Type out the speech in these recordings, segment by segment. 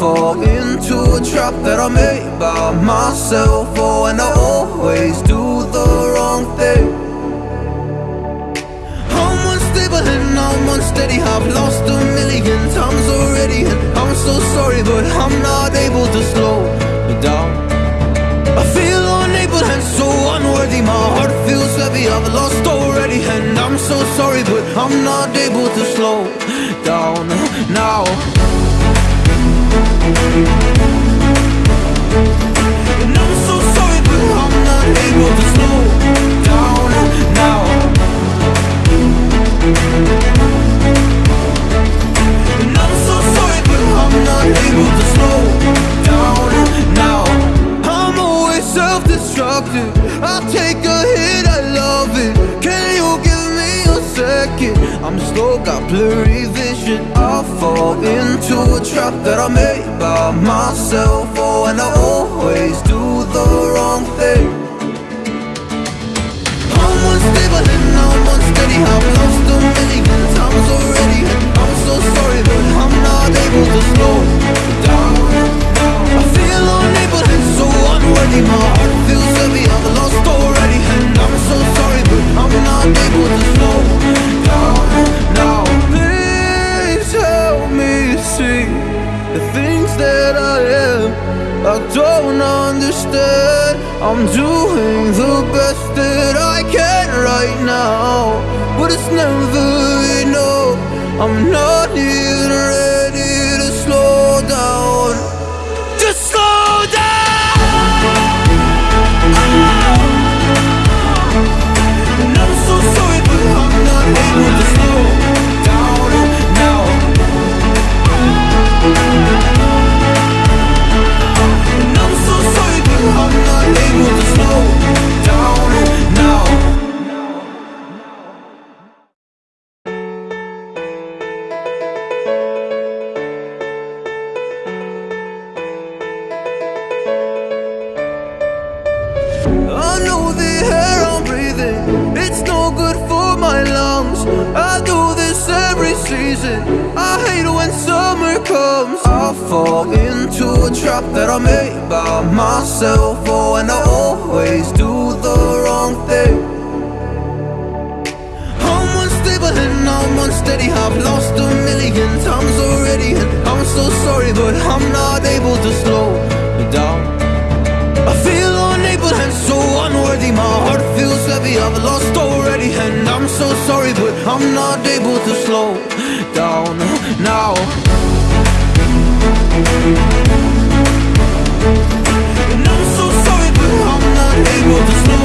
fall into a trap that I made by myself. Oh, and I always do the wrong thing. I'm unstable and I'm unsteady I've lost a million times already. And I'm so sorry but I'm not able to slow down. I feel unable and so unworthy. My heart feels heavy, I've lost already. And I'm so sorry but I'm not able to slow down now and I'm so sorry, but I'm not able to slow down now. And I'm so sorry, but I'm not able to slow down now. I'm always self-destructive. I take a hit, I love it. Can you give me a second? I'm slow, got blurry vision. I fall a trap that I made by myself. Oh, and I always do the wrong thing. I'm unstable and I'm unsteady. I've lost a million times already. Understand. I'm doing the best that I can right now, but it's never enough. I'm not even ready to slow down. Comes. I fall into a trap that I made by myself. Oh, and I always do the wrong thing. I'm unstable and I'm unsteady. I've lost a million times already. And I'm so sorry, but I'm not able to slow down. I feel unable and so unworthy My heart feels heavy, I've lost already And I'm so sorry, but I'm not able to slow down now And I'm so sorry, but I'm not able to slow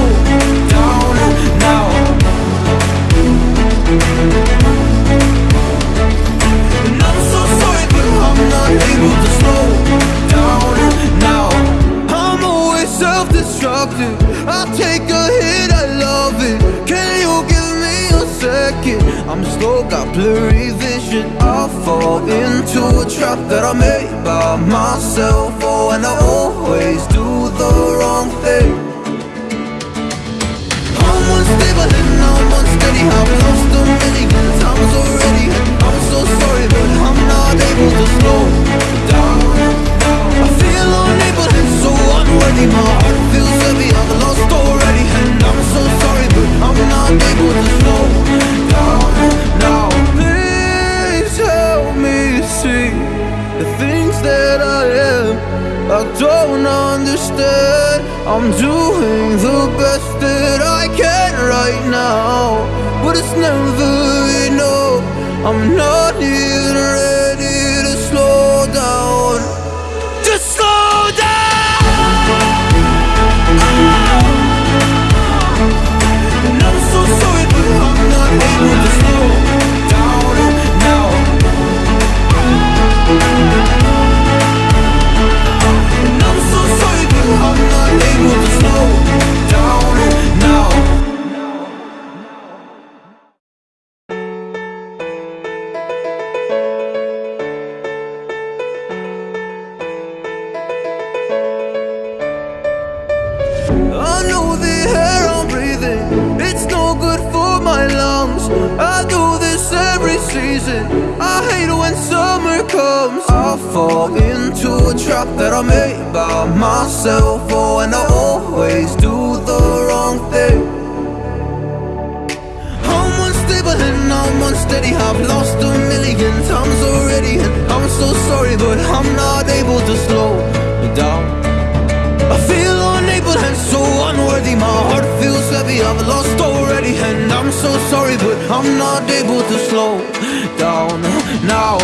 got blurry vision. I fall into a trap that I made by myself. Oh, and I always do the wrong thing. I'm unstable and I'm unsteady. I've lost a million times already. I'm so sorry, but I'm not able to slow I'm doing the best that I can right now But it's never enough. I'm not even ready season. I hate when summer comes. I fall into a trap that I made by myself. Oh, and I always do the wrong thing. I'm unstable and I'm unsteady. I've lost a million times already. And I'm so sorry but I'm not able to slow down. I feel unable and so unworthy. My heart feels heavy, I've lost already. And I'm so sorry but I'm not able to slow down now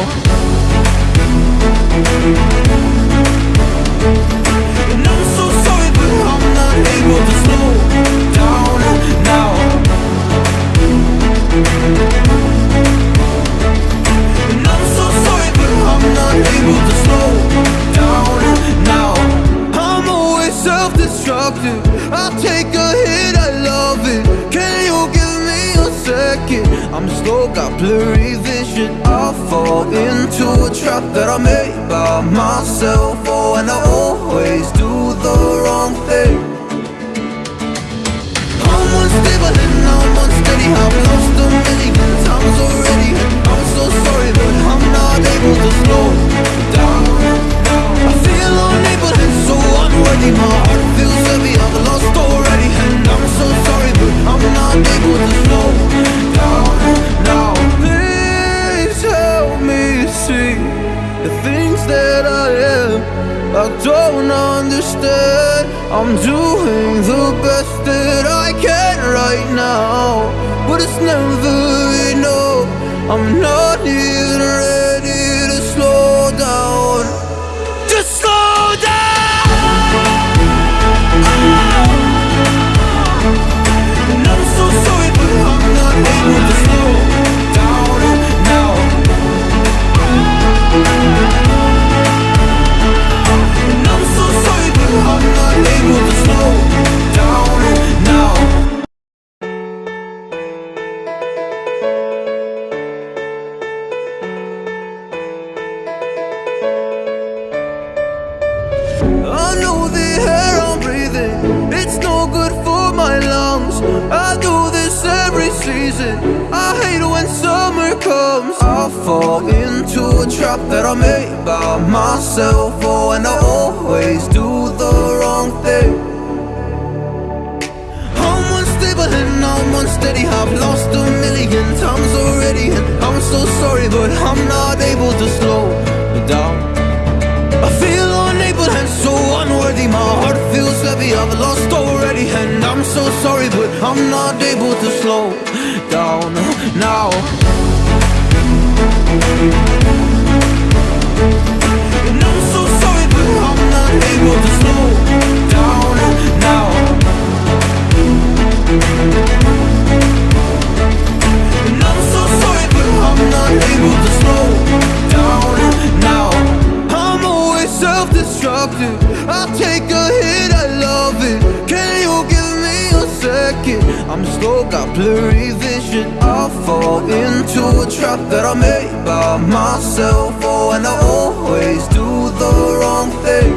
vision. I fall into a trap that I made by myself. Oh, and I always do the wrong thing. I'm unstable and I'm unsteady. I've lost a million times already. I'm so sorry, but I'm not able to slow I'm doing the best that I can right now, but it's never enough. I'm not season. I hate when summer comes. I fall into a trap that I made by myself. Oh, and I always do the wrong thing. I'm unstable and I'm unsteady. I've lost a million times already, and I'm so sorry, but I'm not able to slow down. I feel unable and so unworthy My heart feels heavy, I've lost already And I'm so sorry, but I'm not able to slow down now. And I'm so sorry, but I'm not able to slow down now I made by myself. Oh, and I always do the wrong thing.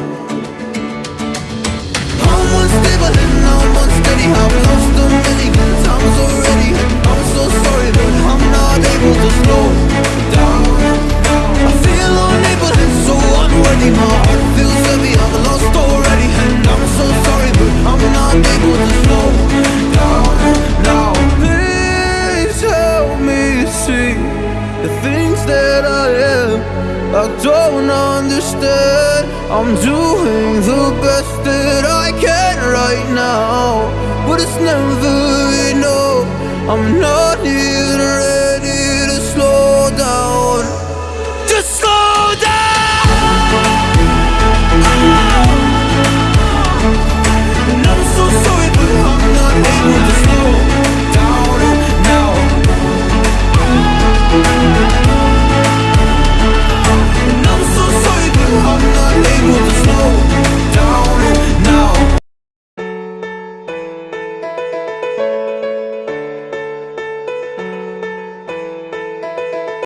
I'm unstable and I'm unsteady. I've lost a million times already. I'm so sorry, but I'm not able to slow down. I feel unable and so unworthy. I'm doing the best that I can right now, but it's never enough. I'm not